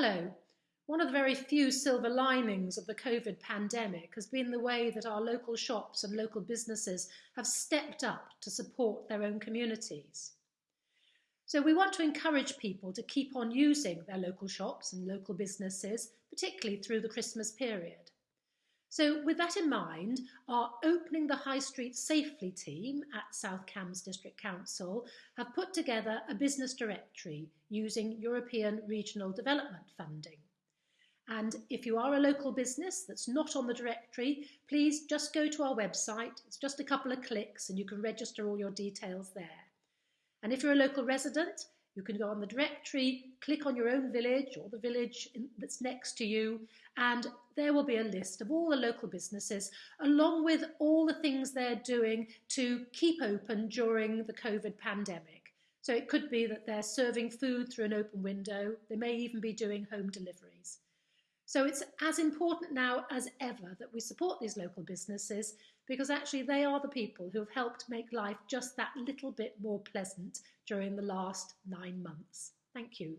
Hello. One of the very few silver linings of the COVID pandemic has been the way that our local shops and local businesses have stepped up to support their own communities. So we want to encourage people to keep on using their local shops and local businesses, particularly through the Christmas period. So with that in mind, our Opening the High Street Safely team at South Cambs District Council have put together a business directory using European Regional Development Funding. And if you are a local business that's not on the directory, please just go to our website. It's just a couple of clicks and you can register all your details there. And if you're a local resident, you can go on the directory, click on your own village or the village in, that's next to you, and there will be a list of all the local businesses, along with all the things they're doing to keep open during the COVID pandemic. So it could be that they're serving food through an open window. They may even be doing home deliveries. So it's as important now as ever that we support these local businesses because actually they are the people who have helped make life just that little bit more pleasant during the last nine months. Thank you.